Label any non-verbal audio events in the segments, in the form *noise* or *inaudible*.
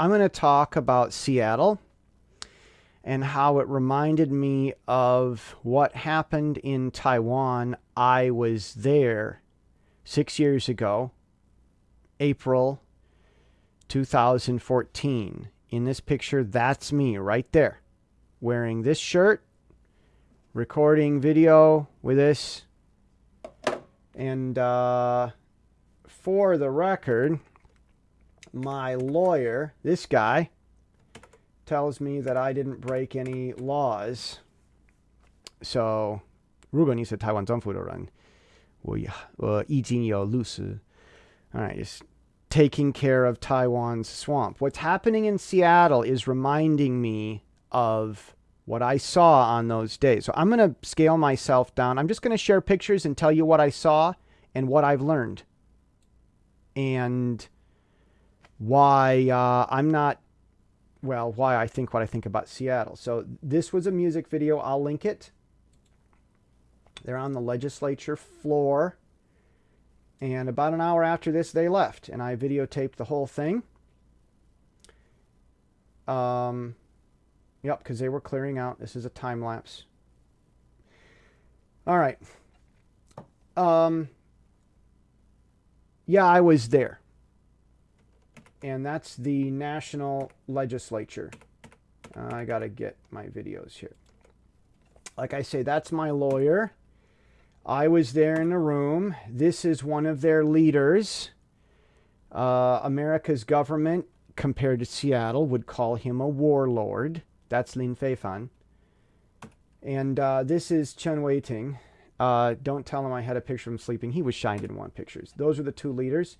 I'm going to talk about Seattle and how it reminded me of what happened in Taiwan. I was there six years ago, April 2014. In this picture, that's me right there, wearing this shirt, recording video with this. And uh, for the record, my lawyer, this guy, tells me that I didn't break any laws. So, 如果你是台湾政府的人，我我已经有律师。All right, just taking care of Taiwan's swamp. What's happening in Seattle is reminding me of what I saw on those days. So I'm going to scale myself down. I'm just going to share pictures and tell you what I saw and what I've learned. And why uh, I'm not, well, why I think what I think about Seattle. So this was a music video. I'll link it. They're on the legislature floor. And about an hour after this, they left. And I videotaped the whole thing. Um, yep, because they were clearing out. This is a time lapse. All right. Um, yeah, I was there. And that's the national legislature. Uh, I got to get my videos here. Like I say, that's my lawyer. I was there in the room. This is one of their leaders. Uh, America's government, compared to Seattle, would call him a warlord. That's Lin Feifan. And uh, this is Chen Weiting. Uh, don't tell him I had a picture of him sleeping. He was shy and didn't want pictures. Those are the two leaders.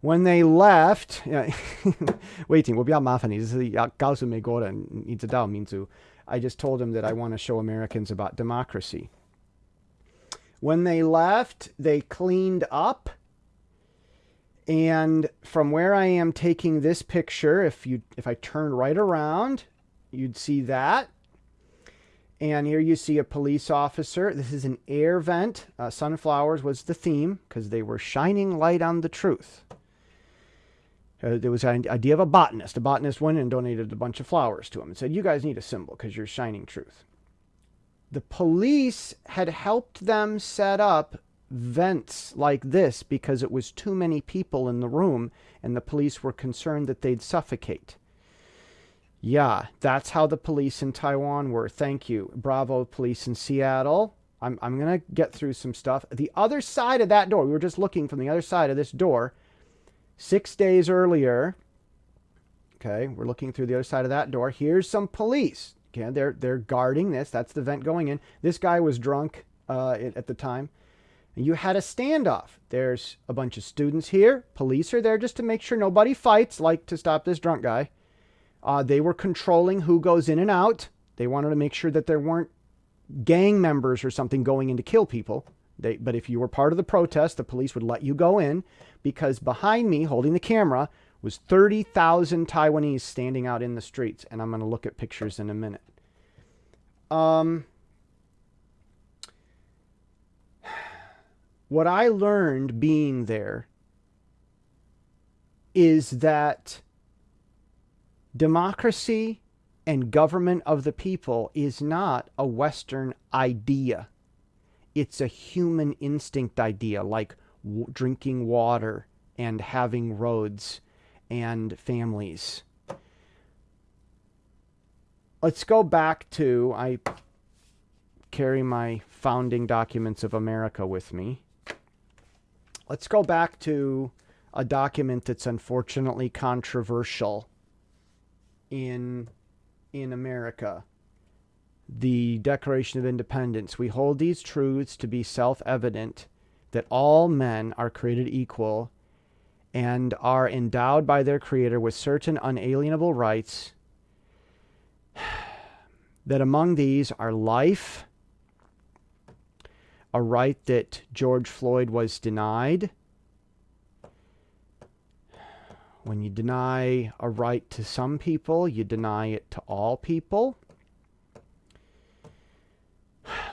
When they left, *laughs* waiting, 我比较麻烦你，就是要告诉美国人，你知道民族。I just told him that I want to show Americans about democracy. When they left, they cleaned up. And from where I am taking this picture, if you if I turn right around, you'd see that. And here you see a police officer. This is an air vent. Uh, sunflowers was the theme because they were shining light on the truth. Uh, there was an idea of a botanist. A botanist went and donated a bunch of flowers to him and said, you guys need a symbol because you're shining truth the police had helped them set up vents like this because it was too many people in the room and the police were concerned that they'd suffocate. Yeah, that's how the police in Taiwan were. Thank you. Bravo, police in Seattle. I'm, I'm going to get through some stuff. The other side of that door, we were just looking from the other side of this door, six days earlier. Okay, we're looking through the other side of that door. Here's some police. Okay, they're they're guarding this. That's the vent going in. This guy was drunk uh, at the time. You had a standoff. There's a bunch of students here. Police are there just to make sure nobody fights, like to stop this drunk guy. Uh, they were controlling who goes in and out. They wanted to make sure that there weren't gang members or something going in to kill people. They, but if you were part of the protest, the police would let you go in because behind me, holding the camera, was 30,000 Taiwanese standing out in the streets. And I'm going to look at pictures in a minute. Um, *sighs* what I learned being there is that democracy and government of the people is not a Western idea. It's a human instinct idea, like drinking water and having roads and families. Let's go back to, I carry my founding documents of America with me. Let's go back to a document that's unfortunately controversial in, in America. The Declaration of Independence. We hold these truths to be self-evident that all men are created equal and are endowed by their Creator with certain unalienable rights, *sighs* that among these are life, a right that George Floyd was denied. When you deny a right to some people, you deny it to all people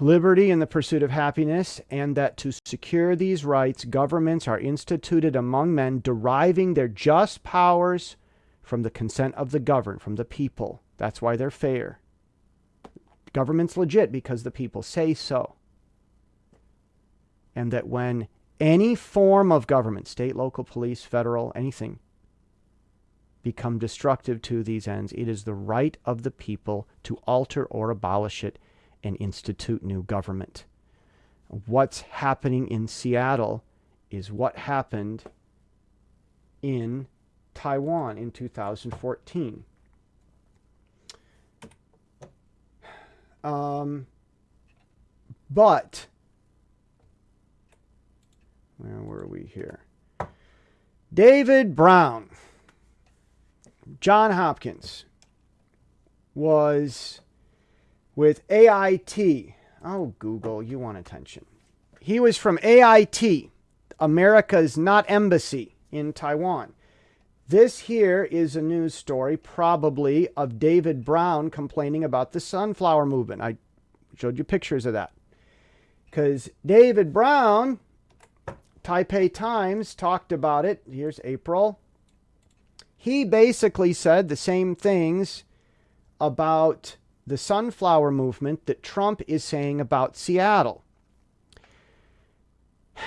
liberty and the pursuit of happiness, and that to secure these rights, governments are instituted among men, deriving their just powers from the consent of the governed, from the people. That's why they're fair. Government's legit because the people say so. And that when any form of government, state, local, police, federal, anything, become destructive to these ends, it is the right of the people to alter or abolish it and institute new government. What's happening in Seattle is what happened in Taiwan in 2014. Um, but, where were we here? David Brown, John Hopkins, was with AIT. Oh, Google, you want attention. He was from AIT, America's not embassy in Taiwan. This here is a news story, probably, of David Brown complaining about the sunflower movement. I showed you pictures of that. Because David Brown, Taipei Times, talked about it. Here's April. He basically said the same things about the sunflower movement that Trump is saying about Seattle. *sighs*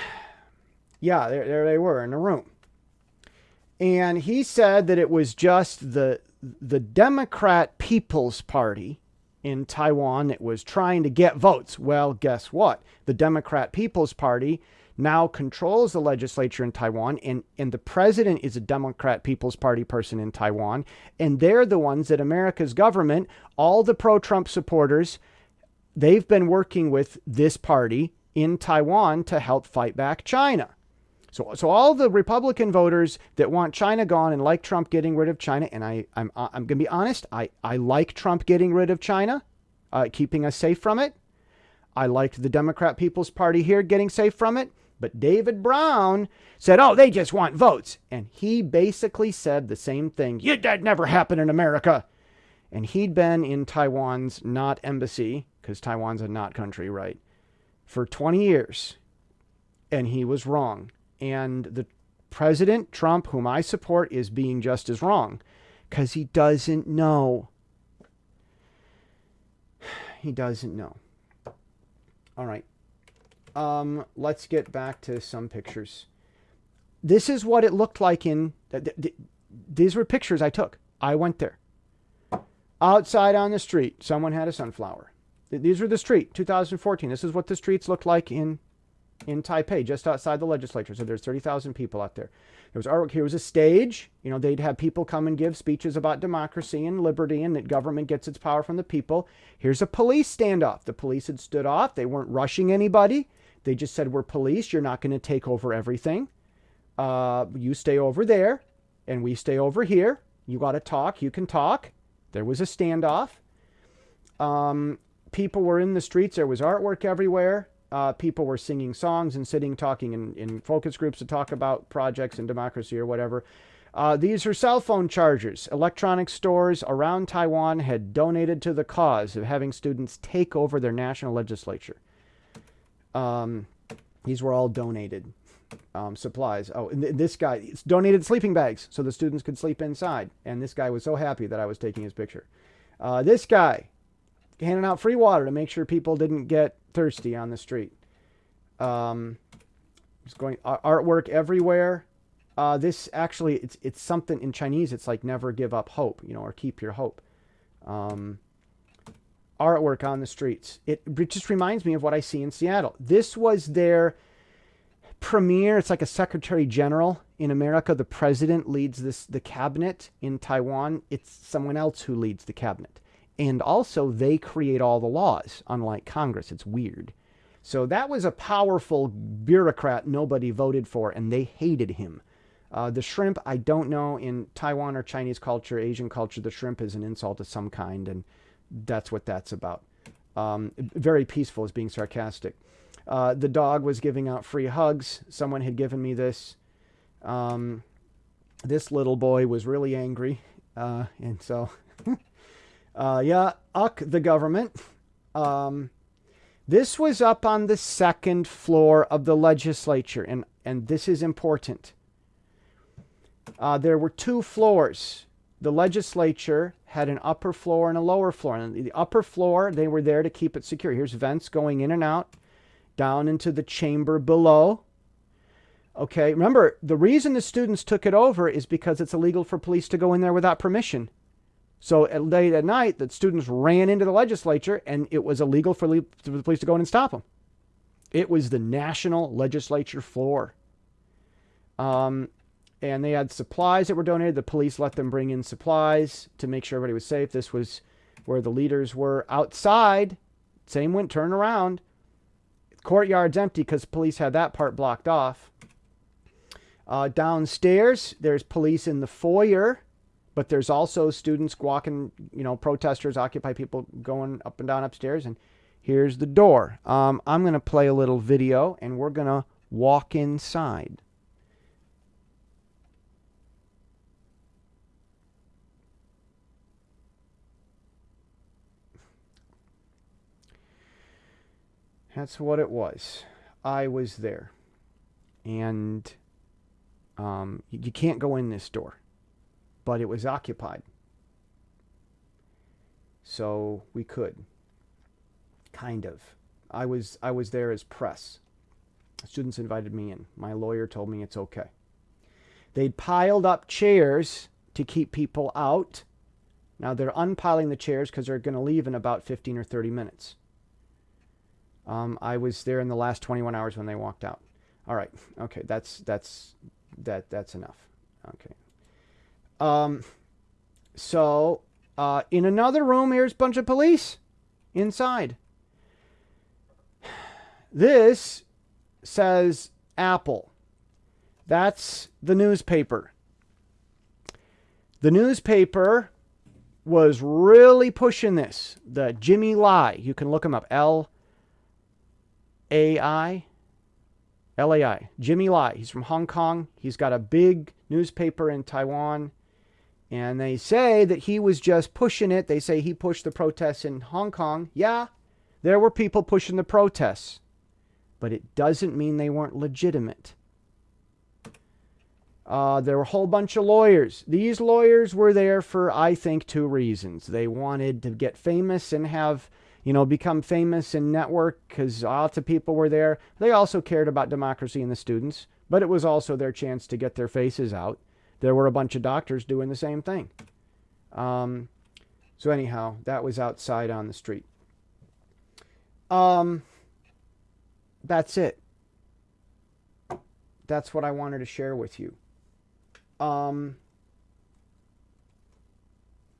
yeah, there, there they were in a room. And he said that it was just the the Democrat People's Party in Taiwan that was trying to get votes. Well, guess what? The Democrat People's Party now controls the legislature in Taiwan, and, and the president is a Democrat People's Party person in Taiwan. And they're the ones that America's government, all the pro Trump supporters, they've been working with this party in Taiwan to help fight back China. So, so all the Republican voters that want China gone and like Trump getting rid of China, and I, I'm, I'm going to be honest, I, I like Trump getting rid of China, uh, keeping us safe from it. I liked the Democrat People's Party here getting safe from it. But David Brown said, oh, they just want votes. And he basically said the same thing. That never happened in America. And he'd been in Taiwan's not embassy, because Taiwan's a not country, right, for 20 years. And he was wrong. And the President Trump, whom I support, is being just as wrong because he doesn't know. *sighs* He doesn't know. All right. Um, let's get back to some pictures. This is what it looked like in. Th th these were pictures I took. I went there. Outside on the street, someone had a sunflower. These were the street, 2014. This is what the streets looked like in in Taipei, just outside the legislature. So there's 30,000 people out there. There was artwork. Here was a stage. You know, they'd have people come and give speeches about democracy and liberty and that government gets its power from the people. Here's a police standoff. The police had stood off. They weren't rushing anybody. They just said, we're police. You're not going to take over everything. Uh, you stay over there and we stay over here. You got to talk. You can talk. There was a standoff. Um, people were in the streets. There was artwork everywhere uh, people were singing songs and sitting talking in, in focus groups to talk about projects and democracy or whatever. Uh, these are cell phone chargers. Electronic stores around Taiwan had donated to the cause of having students take over their national legislature. Um, these were all donated um, supplies. Oh, and th this guy donated sleeping bags so the students could sleep inside. And this guy was so happy that I was taking his picture. Uh, this guy handing out free water to make sure people didn't get thirsty on the street. Um, just going artwork everywhere. Uh, this actually, it's it's something in Chinese. It's like never give up hope, you know, or keep your hope. Um, artwork on the streets. It, just reminds me of what I see in Seattle. This was their premier. It's like a secretary general in America. The president leads this the cabinet in Taiwan. It's someone else who leads the cabinet. And also, they create all the laws, unlike Congress. It's weird. So that was a powerful bureaucrat nobody voted for, and they hated him. Uh, the shrimp, I don't know, in Taiwan or Chinese culture, Asian culture, the shrimp is an insult of some kind, and that's what that's about. Um, very peaceful is being sarcastic. Uh, the dog was giving out free hugs. Someone had given me this. Um, this little boy was really angry, uh, and so *laughs* Uh, yeah, uck the government. Um, this was up on the second floor of the legislature, and, and this is important. Uh, there were two floors. The legislature had an upper floor and a lower floor. And the upper floor, they were there to keep it secure. Here's vents going in and out down into the chamber below. Okay, remember, the reason the students took it over is because it's illegal for police to go in there without permission. So at late at night, the students ran into the legislature and it was illegal for the police to go in and stop them. It was the national legislature floor. Um, and they had supplies that were donated. The police let them bring in supplies to make sure everybody was safe. This was where the leaders were outside. Same went turn around. Courtyard's empty because police had that part blocked off. Uh, downstairs, there's police in the foyer, but there's also students walking, you know, protesters, Occupy people going up and down upstairs. And here's the door. Um, I'm going to play a little video and we're going to walk inside. That's what it was. I was there. And um, you can't go in this door, but it was occupied. So we could. Kind of. I was I was there as press. Students invited me in. My lawyer told me it's okay. They'd piled up chairs to keep people out. Now they're unpiling the chairs because they're going to leave in about 15 or 30 minutes. Um, I was there in the last 21 hours when they walked out. All right. Okay. That's, that's, that, that's enough. Okay. Um, so, uh, in another room, here's a bunch of police inside. This says Apple. That's the newspaper. The newspaper was really pushing this. The Jimmy Lai, you can look him up. L AI, LAI, Jimmy Lai. He's from Hong Kong. He's got a big newspaper in Taiwan. And they say that he was just pushing it. They say he pushed the protests in Hong Kong. Yeah, there were people pushing the protests. But it doesn't mean they weren't legitimate. Uh, there were a whole bunch of lawyers. These lawyers were there for, I think, two reasons. They wanted to get famous and have you know, become famous and network because lots of people were there. They also cared about democracy and the students, but it was also their chance to get their faces out. There were a bunch of doctors doing the same thing. Um, so anyhow, that was outside on the street. Um, that's it. That's what I wanted to share with you. Um,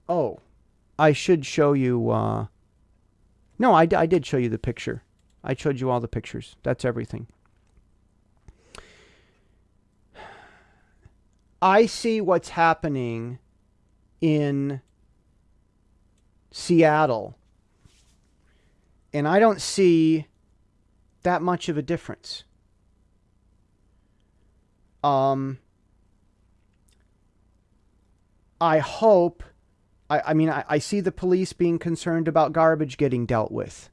oh, I should show you. Uh, no, I, I did show you the picture. I showed you all the pictures. That's everything. *sighs* I see what's happening in Seattle, and I don't see that much of a difference. Um, I hope I, I mean, I, I see the police being concerned about garbage getting dealt with.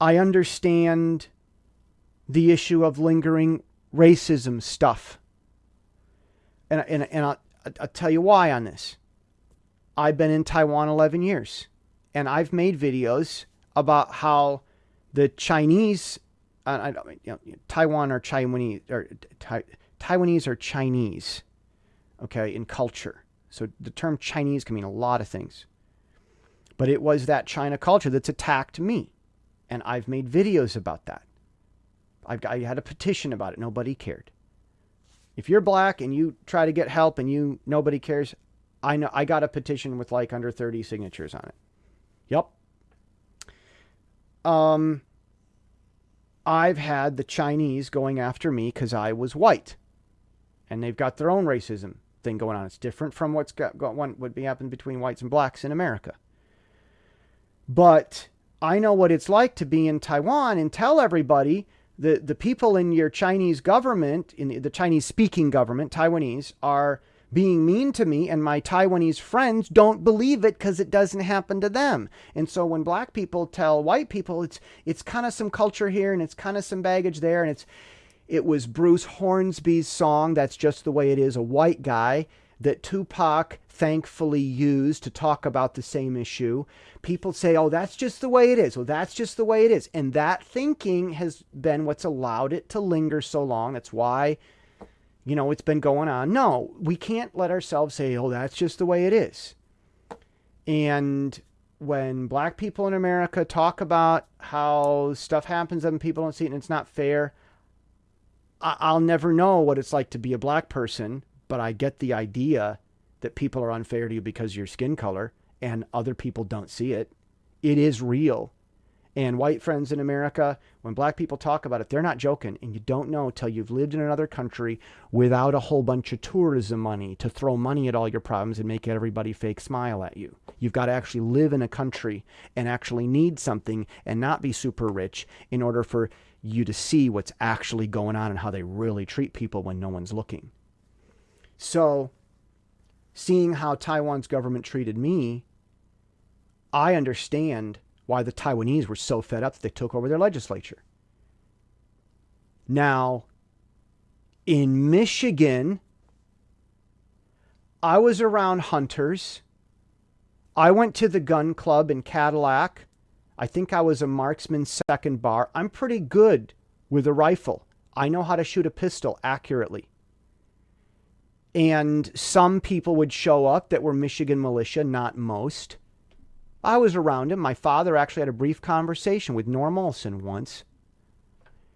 I understand the issue of lingering racism stuff. And, and, and I'll, I'll tell you why on this. I've been in Taiwan 11 years, and I've made videos about how the Chinese, uh, I, you know, Taiwan or Chinese, or Taiwanese or Chinese, okay, in culture. So the term Chinese can mean a lot of things. But it was that China culture that's attacked me. And I've made videos about that. I've, I had a petition about it. Nobody cared. If you're black and you try to get help and you nobody cares, I know I got a petition with like under 30 signatures on it. Yep. Um, I've had the Chinese going after me because I was white. And they've got their own racism thing going on. It's different from what's got, got one would be happening between whites and blacks in America. But I know what it's like to be in Taiwan and tell everybody the the people in your Chinese government, in the, the Chinese speaking government, Taiwanese, are being mean to me and my Taiwanese friends don't believe it because it doesn't happen to them. And so when black people tell white people it's it's kind of some culture here and it's kind of some baggage there and it's it was Bruce Hornsby's song, That's Just the Way It Is, a white guy, that Tupac thankfully used to talk about the same issue. People say, oh, that's just the way it is. Well, that's just the way it is. And that thinking has been what's allowed it to linger so long. That's why, you know, it's been going on. No, we can't let ourselves say, oh, that's just the way it is. And when black people in America talk about how stuff happens and people don't see it and it's not fair, I'll never know what it's like to be a black person, but I get the idea that people are unfair to you because your skin color and other people don't see it. It is real. And white friends in America, when black people talk about it, they're not joking. And you don't know till you've lived in another country without a whole bunch of tourism money to throw money at all your problems and make everybody fake smile at you. You've got to actually live in a country and actually need something and not be super rich in order for you to see what's actually going on and how they really treat people when no one's looking. So, seeing how Taiwan's government treated me, I understand why the Taiwanese were so fed up that they took over their legislature. Now, in Michigan, I was around hunters. I went to the gun club in Cadillac. I think I was a marksman second bar. I'm pretty good with a rifle. I know how to shoot a pistol accurately. And some people would show up that were Michigan militia, not most. I was around him. My father actually had a brief conversation with Norm Olson once.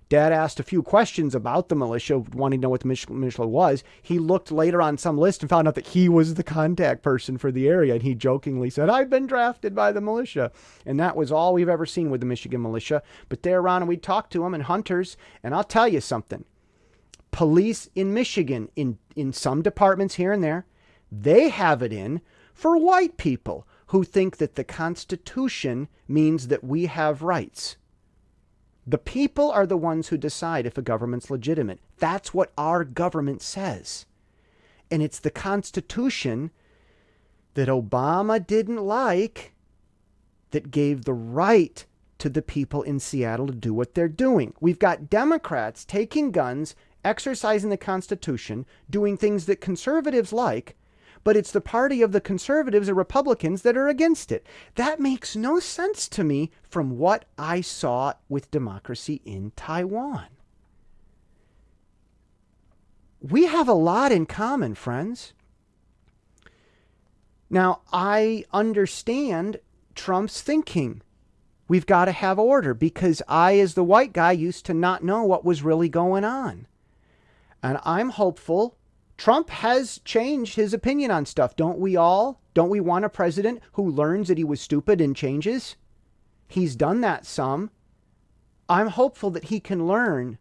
Dad asked a few questions about the militia, wanting to know what the militia was. He looked later on some list and found out that he was the contact person for the area. And he jokingly said, I've been drafted by the militia. And that was all we've ever seen with the Michigan militia. But they're around and we'd talk to them and hunters. And I'll tell you something police in Michigan, in, in some departments here and there, they have it in for white people who think that the Constitution means that we have rights. The people are the ones who decide if a government's legitimate. That's what our government says. And it's the Constitution that Obama didn't like that gave the right to the people in Seattle to do what they're doing. We've got Democrats taking guns, exercising the Constitution, doing things that conservatives like, but it's the party of the conservatives and Republicans that are against it. That makes no sense to me from what I saw with democracy in Taiwan. We have a lot in common, friends. Now, I understand Trump's thinking. We've got to have order because I, as the white guy, used to not know what was really going on. And I'm hopeful Trump has changed his opinion on stuff. Don't we all? Don't we want a president who learns that he was stupid and changes? He's done that some. I'm hopeful that he can learn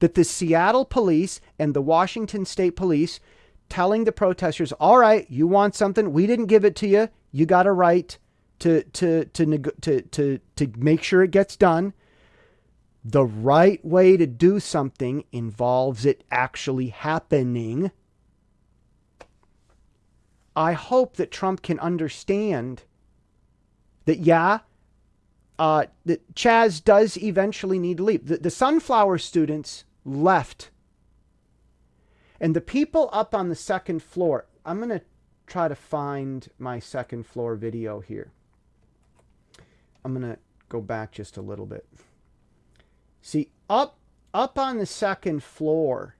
that the Seattle police and the Washington state police telling the protesters, all right, you want something, we didn't give it to you. You got a right to, to, to, to, to, to make sure it gets done. The right way to do something involves it actually happening. I hope that Trump can understand that, yeah, uh, that Chaz does eventually need to leave. The, the sunflower students left. And the people up on the second floor, I'm going to try to find my second floor video here. I'm going to go back just a little bit. See, up up on the second floor,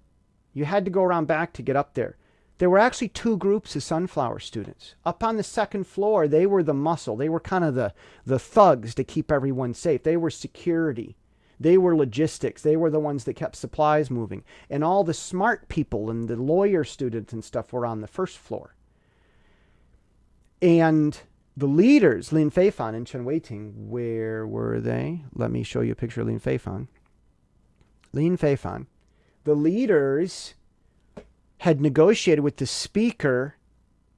you had to go around back to get up there. There were actually two groups of sunflower students. Up on the second floor, they were the muscle. They were kind of the, the thugs to keep everyone safe. They were security. They were logistics. They were the ones that kept supplies moving. And all the smart people and the lawyer students and stuff were on the first floor. And the leaders, Lin Feifan and Chen Weiting, where were they? Let me show you a picture of Lin Feifan. Lin Feifan. The leaders had negotiated with the speaker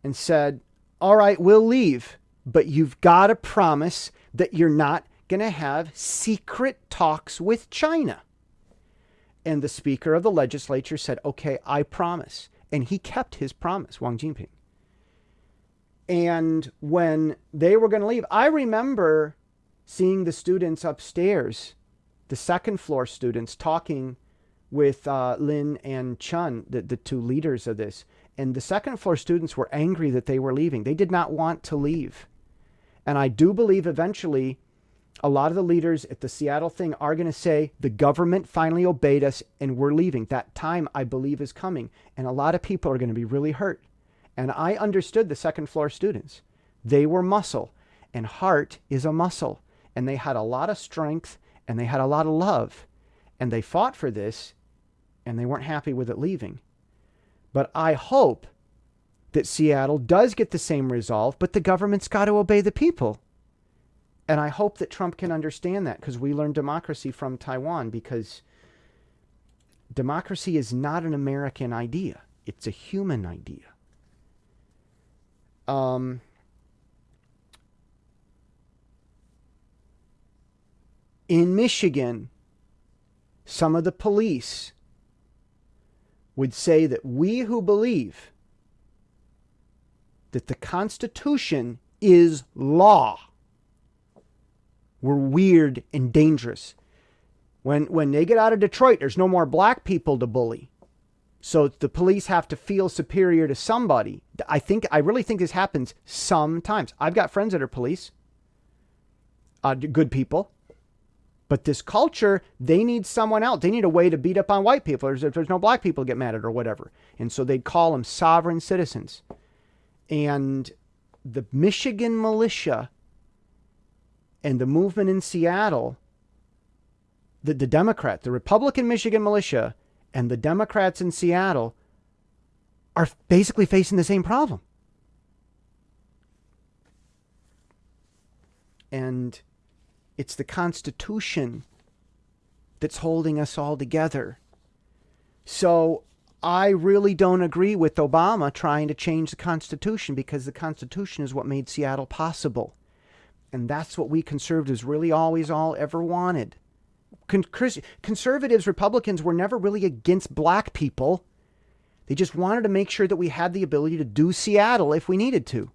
and said, all right, we'll leave, but you've got to promise that you're not going to have secret talks with China. And the speaker of the legislature said, okay, I promise. And he kept his promise, Wang Jinping. And when they were going to leave, I remember seeing the students upstairs, the second floor students, talking with uh, Lin and Chun, the, the two leaders of this. And the second floor students were angry that they were leaving. They did not want to leave. And I do believe eventually a lot of the leaders at the Seattle thing are going to say the government finally obeyed us and we're leaving. That time, I believe, is coming. And a lot of people are going to be really hurt. And I understood the second floor students. They were muscle, and heart is a muscle. And they had a lot of strength and they had a lot of love. And they fought for this and they weren't happy with it leaving. But I hope that Seattle does get the same resolve, but the government's got to obey the people. And I hope that Trump can understand that because we learned democracy from Taiwan because democracy is not an American idea. It's a human idea. Um, in Michigan, some of the police would say that we who believe that the Constitution is law were weird and dangerous. When, when they get out of Detroit, there's no more black people to bully. So the police have to feel superior to somebody. I think I really think this happens sometimes. I've got friends that are police, uh, good people, but this culture, they need someone else. They need a way to beat up on white people. If there's no black people to get mad at or whatever, and so they'd call them sovereign citizens. And the Michigan militia and the movement in Seattle, the, the Democrat, the Republican Michigan militia, and the Democrats in Seattle are basically facing the same problem. And it's the Constitution that's holding us all together. So I really don't agree with Obama trying to change the Constitution because the Constitution is what made Seattle possible. And that's what we conservatives really always all ever wanted. Con- conservatives, Republicans were never really against black people. They just wanted to make sure that we had the ability to do Seattle if we needed to.